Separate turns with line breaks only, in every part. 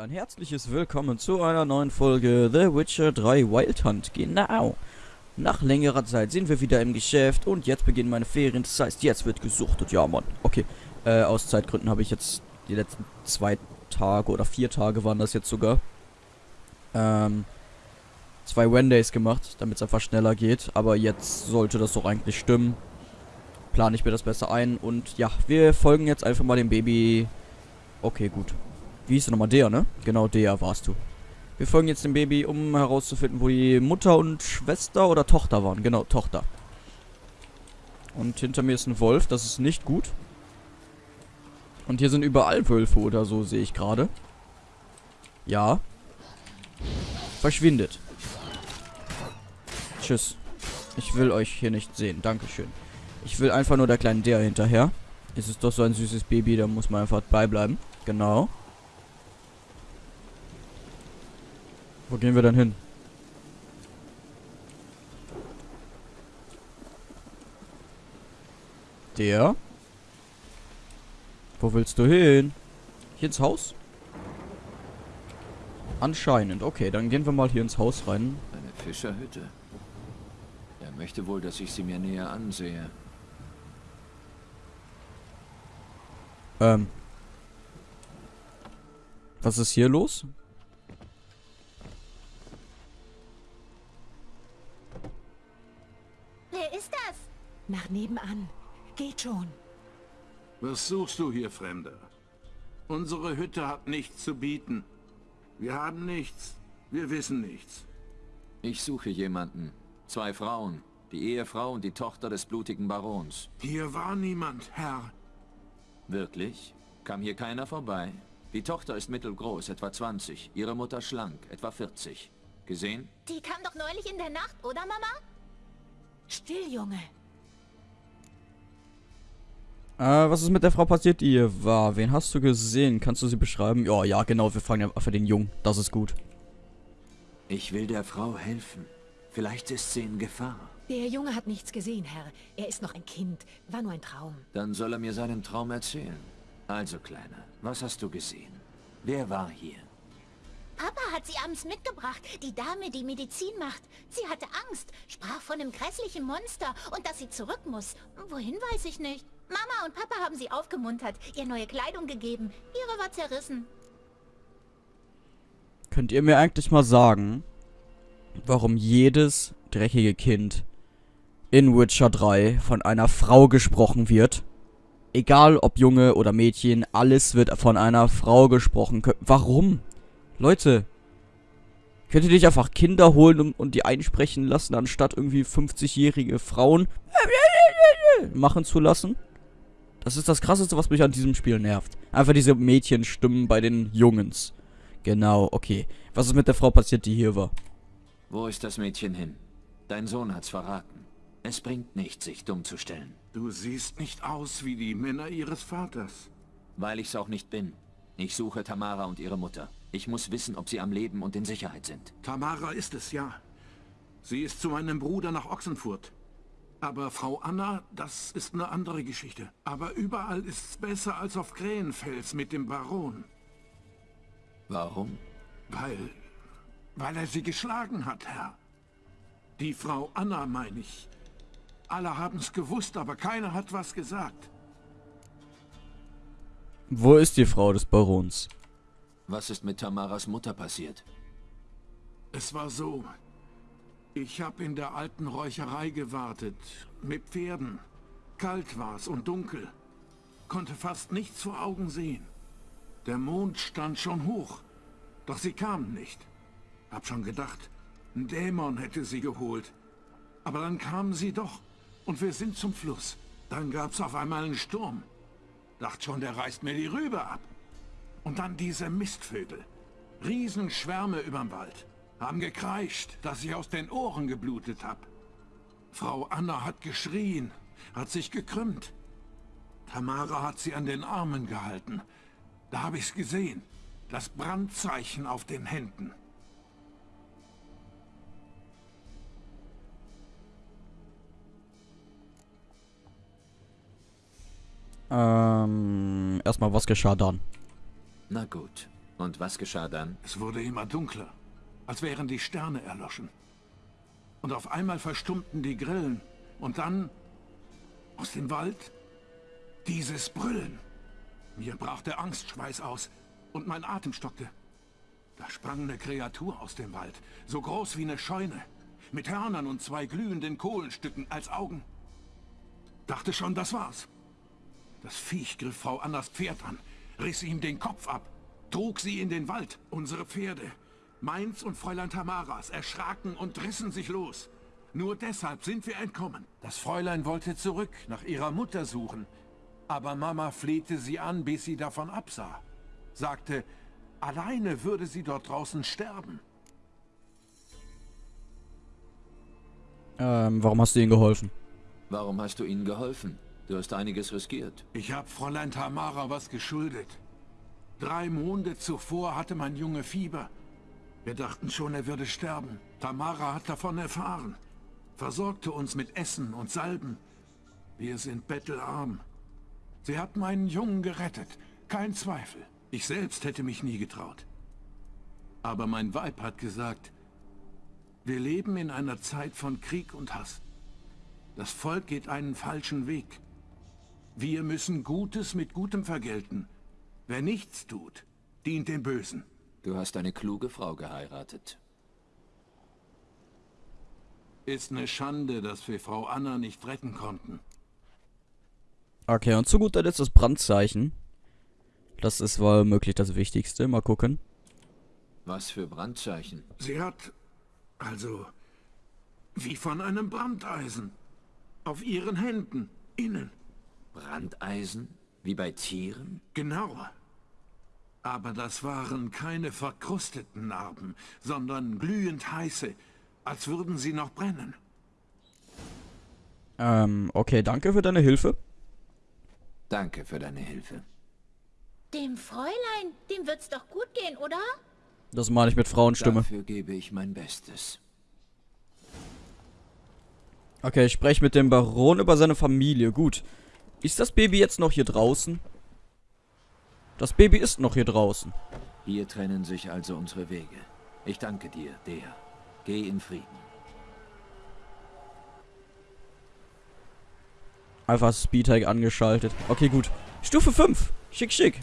ein herzliches Willkommen zu einer neuen Folge The Witcher 3 Wild Hunt. Genau. Nach längerer Zeit sind wir wieder im Geschäft und jetzt beginnen meine Ferien. Das heißt, jetzt wird gesuchtet. Ja, Mann. Okay. Äh, aus Zeitgründen habe ich jetzt die letzten zwei Tage oder vier Tage waren das jetzt sogar. Ähm, zwei Wendays gemacht, damit es einfach schneller geht. Aber jetzt sollte das doch eigentlich stimmen. Plane ich mir das besser ein. Und ja, wir folgen jetzt einfach mal dem Baby. Okay, gut. Wie hieß du nochmal? Der, ne? Genau, der warst du. Wir folgen jetzt dem Baby, um herauszufinden, wo die Mutter und Schwester oder Tochter waren. Genau, Tochter. Und hinter mir ist ein Wolf, das ist nicht gut. Und hier sind überall Wölfe oder so, sehe ich gerade. Ja. Verschwindet. Tschüss. Ich will euch hier nicht sehen. Dankeschön. Ich will einfach nur der kleinen der hinterher. Es ist doch so ein süßes Baby, da muss man einfach beibleiben. Genau. Wo gehen wir denn hin? Der? Wo willst du hin? Hier ins Haus? Anscheinend. Okay, dann gehen wir mal hier ins Haus rein.
Eine Fischerhütte. Er möchte wohl, dass ich sie mir näher ansehe.
Ähm. Was ist hier los?
Nach nebenan. Geht schon.
Was suchst du hier, Fremder? Unsere Hütte hat nichts zu bieten. Wir haben nichts. Wir wissen nichts.
Ich suche jemanden. Zwei Frauen. Die Ehefrau und die Tochter des blutigen Barons.
Hier war niemand, Herr.
Wirklich? Kam hier keiner vorbei? Die Tochter ist mittelgroß, etwa 20. Ihre Mutter schlank, etwa 40. Gesehen?
Die kam doch neulich in der Nacht, oder Mama?
Still, Junge.
Äh, was ist mit der Frau passiert, die hier war? Wen hast du gesehen? Kannst du sie beschreiben? Ja, ja, genau. Wir fragen ja für den Jungen. Das ist gut.
Ich will der Frau helfen. Vielleicht ist sie in Gefahr.
Der Junge hat nichts gesehen, Herr. Er ist noch ein Kind. War nur ein Traum.
Dann soll er mir seinen Traum erzählen. Also, Kleiner, was hast du gesehen? Wer war hier?
Papa hat sie abends mitgebracht. Die Dame, die Medizin macht. Sie hatte Angst, sprach von einem grässlichen Monster und dass sie zurück muss. Wohin weiß ich nicht. Mama und Papa haben sie aufgemuntert, ihr neue Kleidung gegeben. Ihre war zerrissen.
Könnt ihr mir eigentlich mal sagen, warum jedes dreckige Kind in Witcher 3 von einer Frau gesprochen wird? Egal ob Junge oder Mädchen, alles wird von einer Frau gesprochen. Warum? Leute, könnt ihr nicht einfach Kinder holen und, und die einsprechen lassen, anstatt irgendwie 50-jährige Frauen machen zu lassen? Das ist das krasseste, was mich an diesem Spiel nervt. Einfach diese Mädchenstimmen bei den Jungens. Genau, okay. Was ist mit der Frau passiert, die hier war?
Wo ist das Mädchen hin? Dein Sohn hat's verraten. Es bringt nichts, sich dumm zu stellen.
Du siehst nicht aus wie die Männer ihres Vaters.
Weil ich's auch nicht bin. Ich suche Tamara und ihre Mutter. Ich muss wissen, ob sie am Leben und in Sicherheit sind.
Tamara ist es, ja. Sie ist zu meinem Bruder nach Ochsenfurt. Aber Frau Anna, das ist eine andere Geschichte. Aber überall ist's besser als auf Krähenfels mit dem Baron.
Warum?
Weil... weil er sie geschlagen hat, Herr. Die Frau Anna, meine ich. Alle haben's gewusst, aber keiner hat was gesagt.
Wo ist die Frau des Barons?
Was ist mit Tamaras Mutter passiert?
Es war so. Ich habe in der alten Räucherei gewartet. Mit Pferden. Kalt war's und dunkel. Konnte fast nichts vor Augen sehen. Der Mond stand schon hoch. Doch sie kamen nicht. Hab schon gedacht, ein Dämon hätte sie geholt. Aber dann kamen sie doch. Und wir sind zum Fluss. Dann gab's auf einmal einen Sturm. Dacht schon, der reißt mir die Rübe ab. Und dann diese Mistvögel. Riesenschwärme überm Wald. Haben gekreischt, dass ich aus den Ohren geblutet hab. Frau Anna hat geschrien, hat sich gekrümmt. Tamara hat sie an den Armen gehalten. Da hab ich's gesehen. Das Brandzeichen auf den Händen.
Ähm, erstmal, was geschah dann?
Na gut. Und was geschah dann?
Es wurde immer dunkler, als wären die Sterne erloschen. Und auf einmal verstummten die Grillen. Und dann, aus dem Wald, dieses Brüllen. Mir brach der Angstschweiß aus und mein Atem stockte. Da sprang eine Kreatur aus dem Wald, so groß wie eine Scheune, mit Hörnern und zwei glühenden Kohlenstücken als Augen. Dachte schon, das war's. Das Viech griff Frau Annas Pferd an, riss ihm den Kopf ab, trug sie in den Wald. Unsere Pferde, meins und Fräulein Tamaras, erschraken und rissen sich los. Nur deshalb sind wir entkommen. Das Fräulein wollte zurück, nach ihrer Mutter suchen. Aber Mama flehte sie an, bis sie davon absah. Sagte, alleine würde sie dort draußen sterben.
Ähm, warum hast du ihnen geholfen?
Warum hast du ihnen geholfen? Du hast einiges riskiert.
Ich habe Fräulein Tamara was geschuldet. Drei Monde zuvor hatte mein Junge Fieber. Wir dachten schon, er würde sterben. Tamara hat davon erfahren. Versorgte uns mit Essen und Salben. Wir sind bettelarm. Sie hat meinen Jungen gerettet. Kein Zweifel. Ich selbst hätte mich nie getraut. Aber mein Weib hat gesagt, wir leben in einer Zeit von Krieg und Hass. Das Volk geht einen falschen Weg. Wir müssen Gutes mit Gutem vergelten. Wer nichts tut, dient dem Bösen.
Du hast eine kluge Frau geheiratet.
Ist eine Schande, dass wir Frau Anna nicht retten konnten.
Okay, und zu guter Letzt das Brandzeichen. Das ist wohl möglich das Wichtigste. Mal gucken.
Was für Brandzeichen?
Sie hat, also, wie von einem Brandeisen. Auf ihren Händen, innen.
Brandeisen? Wie bei Tieren?
Genau. Aber das waren keine verkrusteten Narben, sondern glühend heiße, als würden sie noch brennen.
Ähm, okay, danke für deine Hilfe.
Danke für deine Hilfe.
Dem Fräulein, dem wird's doch gut gehen, oder?
Das meine ich mit Frauenstimme.
Dafür gebe ich mein Bestes.
Okay, ich spreche mit dem Baron über seine Familie. Gut. Ist das Baby jetzt noch hier draußen? Das Baby ist noch hier draußen.
Hier trennen sich also unsere Wege. Ich danke dir, der. Geh in Frieden.
Einfach Speedhike angeschaltet. Okay, gut. Stufe 5. Schick, schick.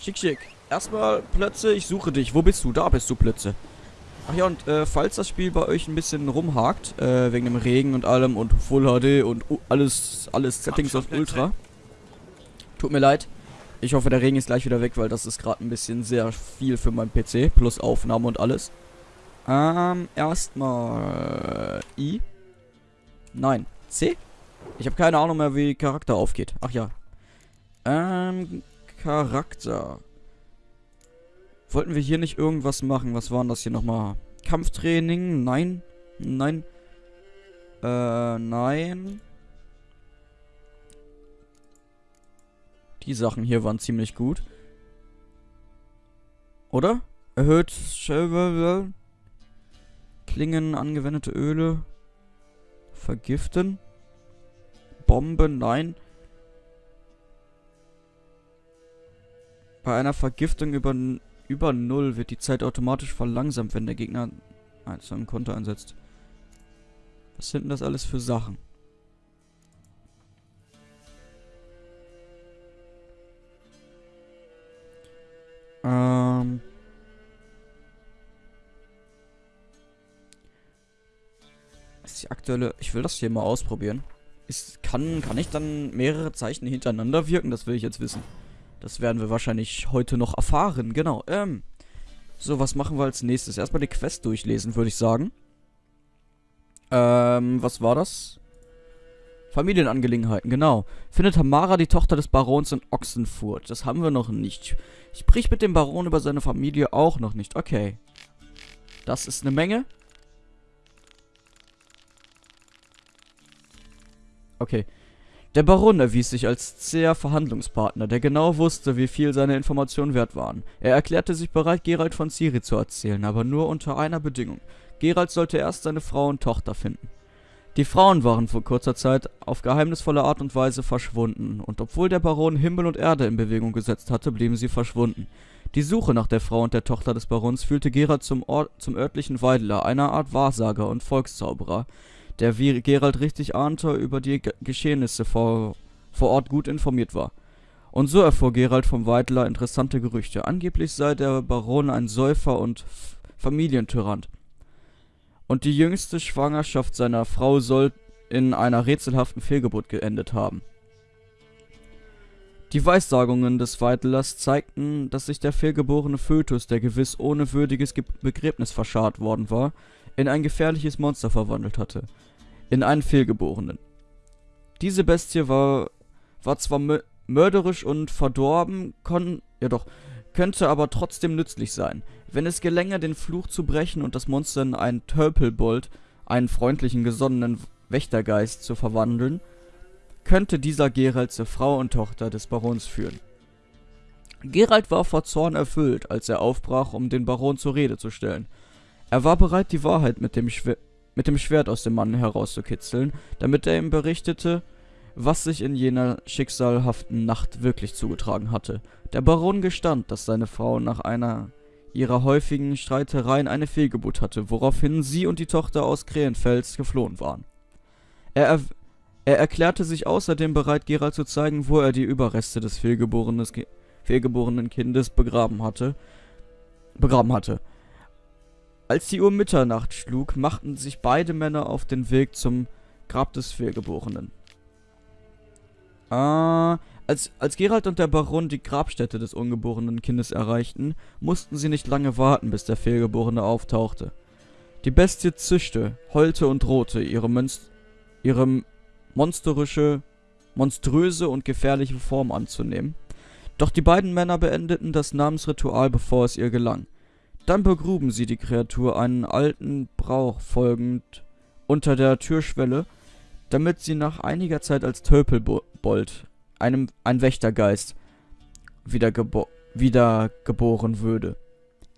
Schick, schick. Erstmal Plötze, ich suche dich. Wo bist du? Da bist du, Plötze. Ach ja, und äh, falls das Spiel bei euch ein bisschen rumhakt, äh, wegen dem Regen und allem und Full HD und uh, alles, alles Settings auf Ultra. Tut mir leid. Ich hoffe, der Regen ist gleich wieder weg, weil das ist gerade ein bisschen sehr viel für meinen PC. Plus Aufnahme und alles. Ähm, erstmal I. Nein, C? Ich habe keine Ahnung mehr, wie Charakter aufgeht. Ach ja. Ähm, Charakter. Wollten wir hier nicht irgendwas machen? Was waren das hier nochmal? Kampftraining? Nein. Nein. Äh, nein. Die Sachen hier waren ziemlich gut. Oder? Erhöht Klingen, angewendete Öle. Vergiften. Bomben, nein. Bei einer Vergiftung über, über 0 wird die Zeit automatisch verlangsamt, wenn der Gegner zu einem Konter einsetzt. Was sind denn das alles für Sachen? Ähm... Ist die aktuelle... Ich will das hier mal ausprobieren. Ist, kann, kann ich dann mehrere Zeichen hintereinander wirken? Das will ich jetzt wissen. Das werden wir wahrscheinlich heute noch erfahren. Genau. Ähm. So, was machen wir als nächstes? Erstmal die Quest durchlesen, würde ich sagen. Ähm, was war das? Familienangelegenheiten, genau. Findet Tamara die Tochter des Barons in Ochsenfurt. Das haben wir noch nicht. Sprich mit dem Baron über seine Familie auch noch nicht. Okay. Das ist eine Menge. Okay. Der Baron erwies sich als zäher Verhandlungspartner, der genau wusste, wie viel seine Informationen wert waren. Er erklärte sich bereit, Gerald von Ciri zu erzählen, aber nur unter einer Bedingung. Gerald sollte erst seine Frau und Tochter finden. Die Frauen waren vor kurzer Zeit auf geheimnisvolle Art und Weise verschwunden, und obwohl der Baron Himmel und Erde in Bewegung gesetzt hatte, blieben sie verschwunden. Die Suche nach der Frau und der Tochter des Barons führte Gerald zum, Ort, zum örtlichen Weidler, einer Art Wahrsager und Volkszauberer, der, wie Gerald richtig ahnte, über die Ge Geschehnisse vor, vor Ort gut informiert war. Und so erfuhr Gerald vom Weidler interessante Gerüchte. Angeblich sei der Baron ein Säufer und Familientyrann und die jüngste Schwangerschaft seiner Frau soll in einer rätselhaften Fehlgeburt geendet haben. Die Weissagungen des Weitlers zeigten, dass sich der fehlgeborene Fötus, der gewiss ohne würdiges Ge Begräbnis verscharrt worden war, in ein gefährliches Monster verwandelt hatte. In einen Fehlgeborenen. Diese Bestie war, war zwar mörderisch und verdorben, kon, ja doch, könnte aber trotzdem nützlich sein. Wenn es gelänge, den Fluch zu brechen und das Monster in einen Tölpelbold, einen freundlichen, gesonnenen Wächtergeist, zu verwandeln, könnte dieser Gerald zur Frau und Tochter des Barons führen. Gerald war vor Zorn erfüllt, als er aufbrach, um den Baron zur Rede zu stellen. Er war bereit, die Wahrheit mit dem, Schwer mit dem Schwert aus dem Mann herauszukitzeln, damit er ihm berichtete, was sich in jener schicksalhaften Nacht wirklich zugetragen hatte. Der Baron gestand, dass seine Frau nach einer ihrer häufigen Streitereien eine Fehlgeburt hatte, woraufhin sie und die Tochter aus Krähenfels geflohen waren. Er, er, er erklärte sich außerdem bereit, Gerald zu zeigen, wo er die Überreste des fehlgeborenen Kindes begraben hatte, begraben hatte. Als die Uhr Mitternacht schlug, machten sich beide Männer auf den Weg zum Grab des Fehlgeborenen. Ah, als, als Gerald und der Baron die Grabstätte des ungeborenen Kindes erreichten, mussten sie nicht lange warten, bis der Fehlgeborene auftauchte. Die Bestie zischte, heulte und drohte, ihre, Mönst ihre monsterische, monströse und gefährliche Form anzunehmen. Doch die beiden Männer beendeten das Namensritual, bevor es ihr gelang. Dann begruben sie die Kreatur einen alten Brauch folgend unter der Türschwelle damit sie nach einiger Zeit als Tölpelbold, einem ein Wächtergeist, wiedergebo wiedergeboren würde.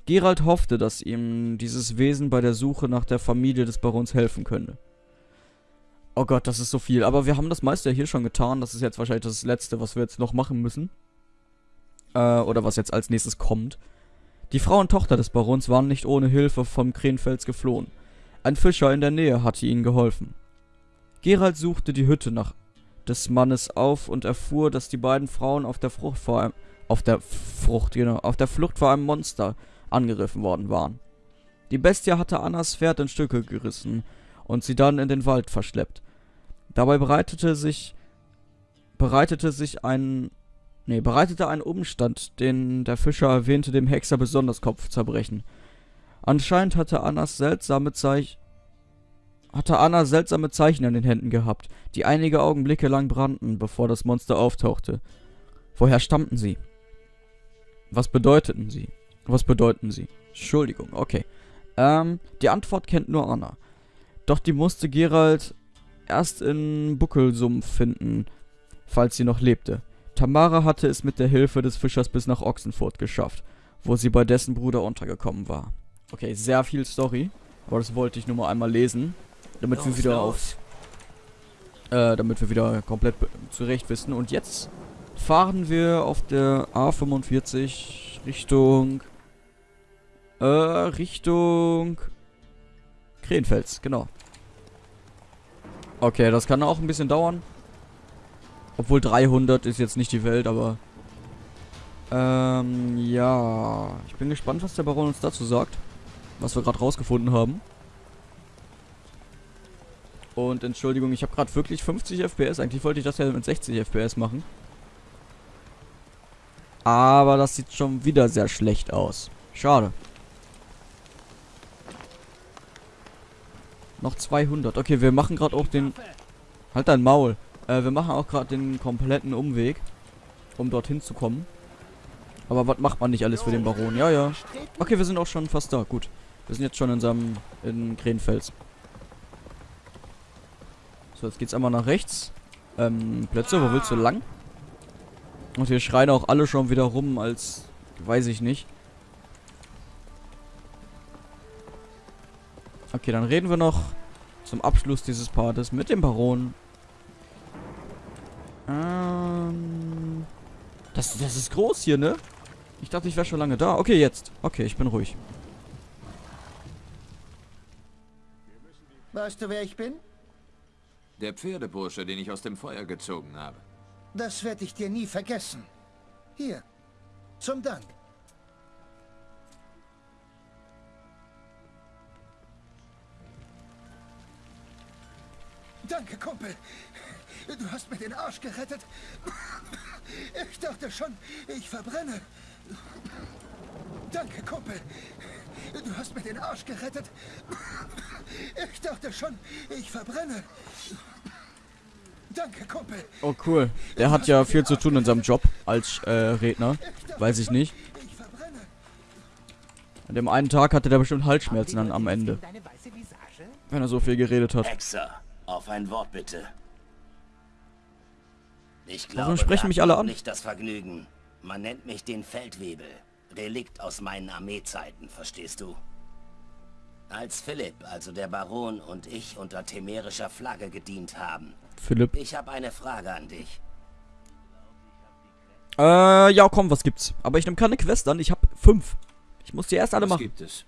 Gerald hoffte, dass ihm dieses Wesen bei der Suche nach der Familie des Barons helfen könne. Oh Gott, das ist so viel. Aber wir haben das meiste hier schon getan. Das ist jetzt wahrscheinlich das Letzte, was wir jetzt noch machen müssen. Äh, oder was jetzt als nächstes kommt. Die Frau und Tochter des Barons waren nicht ohne Hilfe vom Krenfels geflohen. Ein Fischer in der Nähe hatte ihnen geholfen. Gerald suchte die Hütte nach des Mannes auf und erfuhr, dass die beiden Frauen auf der Frucht vor einem, auf der Frucht, genau, auf der Flucht vor einem Monster angegriffen worden waren. Die Bestie hatte Annas Pferd in Stücke gerissen und sie dann in den Wald verschleppt. Dabei bereitete sich bereitete sich ein nee, bereitete ein Umstand, den der Fischer erwähnte, dem Hexer besonders Kopfzerbrechen. Anscheinend hatte Annas seltsame Zeichen hatte Anna seltsame Zeichen an den Händen gehabt, die einige Augenblicke lang brannten, bevor das Monster auftauchte. Woher stammten sie? Was bedeuteten sie? Was bedeuten sie? Entschuldigung, okay. Ähm, die Antwort kennt nur Anna. Doch die musste Gerald erst in Buckelsumpf finden, falls sie noch lebte. Tamara hatte es mit der Hilfe des Fischers bis nach Ochsenfurt geschafft, wo sie bei dessen Bruder untergekommen war. Okay, sehr viel Story, aber das wollte ich nur mal einmal lesen. Damit los, wir wieder los. auf... Äh, damit wir wieder komplett zurecht wissen. Und jetzt fahren wir auf der A45 Richtung... Äh, Richtung... Krenfels, genau. Okay, das kann auch ein bisschen dauern. Obwohl 300 ist jetzt nicht die Welt, aber... Ähm, ja. Ich bin gespannt, was der Baron uns dazu sagt. Was wir gerade rausgefunden haben. Und Entschuldigung, ich habe gerade wirklich 50 FPS. Eigentlich wollte ich das ja mit 60 FPS machen. Aber das sieht schon wieder sehr schlecht aus. Schade. Noch 200. Okay, wir machen gerade auch den... Halt dein Maul. Äh, wir machen auch gerade den kompletten Umweg, um dorthin zu kommen. Aber was macht man nicht alles für den Baron? Ja, ja. Okay, wir sind auch schon fast da. Gut. Wir sind jetzt schon in seinem... in Krenfels. So, jetzt geht's einmal nach rechts. Ähm, Plätze, wo willst du lang? Und hier schreien auch alle schon wieder rum, als... Weiß ich nicht. Okay, dann reden wir noch Zum Abschluss dieses Partes mit dem Baron. Ähm, das, das ist groß hier, ne? Ich dachte, ich wäre schon lange da. Okay, jetzt. Okay, ich bin ruhig.
Weißt du, wer ich bin?
Der Pferdebursche, den ich aus dem Feuer gezogen habe.
Das werde ich dir nie vergessen. Hier, zum Dank. Danke, Kumpel. Du hast mir den Arsch gerettet. Ich dachte schon, ich verbrenne. Danke, Kumpel. Du hast mir den Arsch gerettet. Ich dachte schon, ich verbrenne. Danke, Kumpel.
Oh, cool. Der hat ja viel zu tun in seinem Job als äh, Redner. Weiß ich nicht.
Ich verbrenne.
An dem einen Tag hatte der bestimmt Halsschmerzen dann am Ende. Wenn er so viel geredet hat.
Hexer, auf ein Wort bitte. Ich glaube,
Warum sprechen mich alle an?
nicht das Vergnügen. Man nennt mich den Feldwebel. Relikt aus meinen Armeezeiten, verstehst du? Als Philipp, also der Baron und ich unter temerischer Flagge gedient haben.
Philipp.
Ich habe eine Frage an dich.
Äh, ja, komm, was gibt's? Aber ich nehme keine Quest an. Ich hab fünf. Ich muss die erst alle
Was
machen.
gibt es?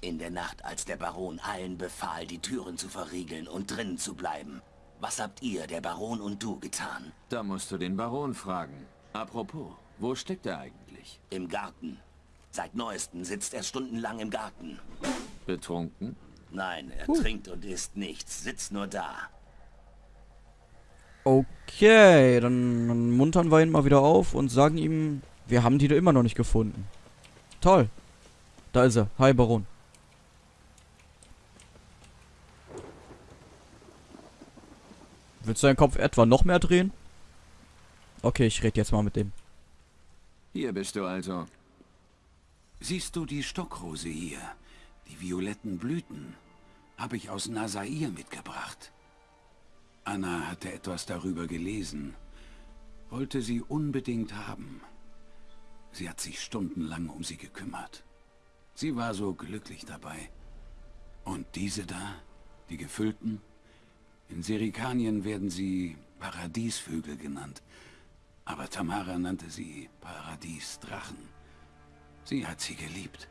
In der Nacht, als der Baron allen befahl, die Türen zu verriegeln und drinnen zu bleiben. Was habt ihr, der Baron und du, getan?
Da musst du den Baron fragen. Apropos, wo steckt er eigentlich?
Im Garten. Seit neuestem sitzt er stundenlang im Garten.
Betrunken?
Nein, er trinkt und isst nichts, sitzt nur da.
Okay, dann, dann muntern wir ihn mal wieder auf und sagen ihm, wir haben die da immer noch nicht gefunden. Toll. Da ist er. Hi, Baron. Willst du deinen Kopf etwa noch mehr drehen? Okay, ich rede jetzt mal mit dem.
Hier bist du also.
Siehst du die Stockrose hier? Die violetten Blüten habe ich aus Nasair mitgebracht. Anna hatte etwas darüber gelesen, wollte sie unbedingt haben. Sie hat sich stundenlang um sie gekümmert. Sie war so glücklich dabei. Und diese da, die gefüllten? In Serikanien werden sie Paradiesvögel genannt. Aber Tamara nannte sie Paradiesdrachen. Sie hat sie geliebt.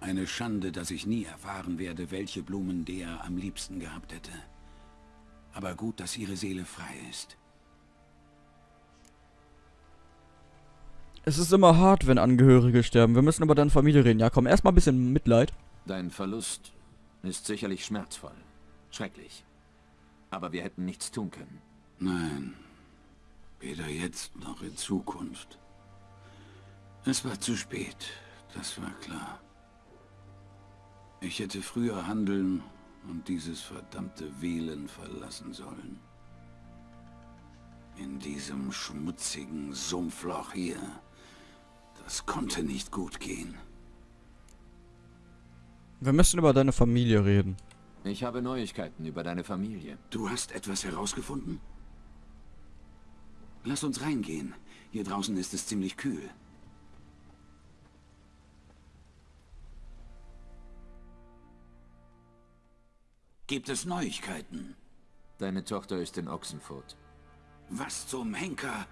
Eine Schande, dass ich nie erfahren werde, welche Blumen der am liebsten gehabt hätte. Aber gut, dass ihre Seele frei ist.
Es ist immer hart, wenn Angehörige sterben. Wir müssen über deine Familie reden. Ja, komm, erstmal ein bisschen Mitleid.
Dein Verlust ist sicherlich schmerzvoll. Schrecklich. Aber wir hätten nichts tun können.
Nein, weder jetzt noch in Zukunft. Es war zu spät, das war klar. Ich hätte früher handeln und dieses verdammte Wählen verlassen sollen. In diesem schmutzigen Sumpfloch hier. Das konnte nicht gut gehen.
Wir müssen über deine Familie reden.
Ich habe Neuigkeiten über deine Familie.
Du hast etwas herausgefunden? Lass uns reingehen. Hier draußen ist es ziemlich kühl. Gibt es Neuigkeiten?
Deine Tochter ist in Ochsenfurt.
Was zum Henker?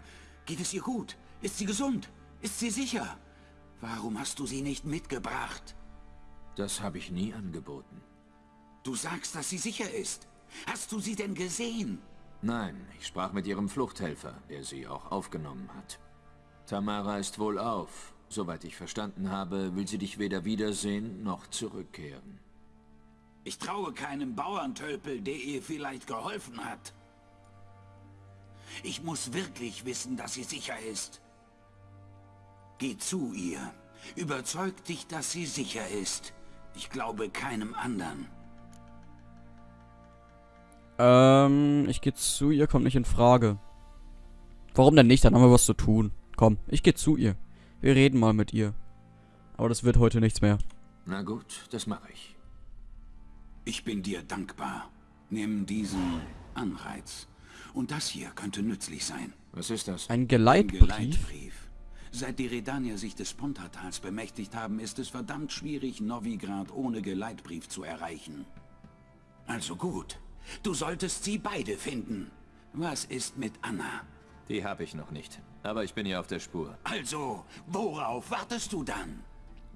Geht es ihr gut? Ist sie gesund? Ist sie sicher? Warum hast du sie nicht mitgebracht?
Das habe ich nie angeboten.
Du sagst, dass sie sicher ist. Hast du sie denn gesehen?
Nein, ich sprach mit ihrem Fluchthelfer, der sie auch aufgenommen hat. Tamara ist wohl auf. Soweit ich verstanden habe, will sie dich weder wiedersehen noch zurückkehren.
Ich traue keinem Bauerntölpel, der ihr vielleicht geholfen hat. Ich muss wirklich wissen, dass sie sicher ist. Geh zu ihr. Überzeug dich, dass sie sicher ist. Ich glaube keinem anderen.
Ähm, ich gehe zu ihr, kommt nicht in Frage. Warum denn nicht? Dann haben wir was zu tun. Komm, ich gehe zu ihr. Wir reden mal mit ihr. Aber das wird heute nichts mehr.
Na gut, das mache ich.
Ich bin dir dankbar. Nimm diesen Anreiz. Und das hier könnte nützlich sein.
Was ist das?
Ein
Ein
Geleitbrief?
Geleitbrief. Seit die Redanier sich des Pontatals bemächtigt haben, ist es verdammt schwierig, Novigrad ohne Geleitbrief zu erreichen. Also gut. Du solltest sie beide finden. Was ist mit Anna?
Die habe ich noch nicht. Aber ich bin ja auf der Spur.
Also, worauf wartest du dann?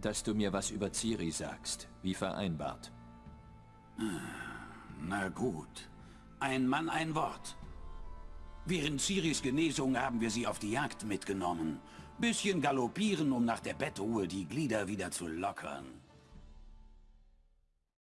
Dass du mir was über Ciri sagst, wie vereinbart.
Na gut. Ein Mann, ein Wort. Während Ciris Genesung haben wir sie auf die Jagd mitgenommen. Bisschen galoppieren, um nach der Bettruhe die Glieder wieder zu lockern.